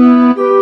Música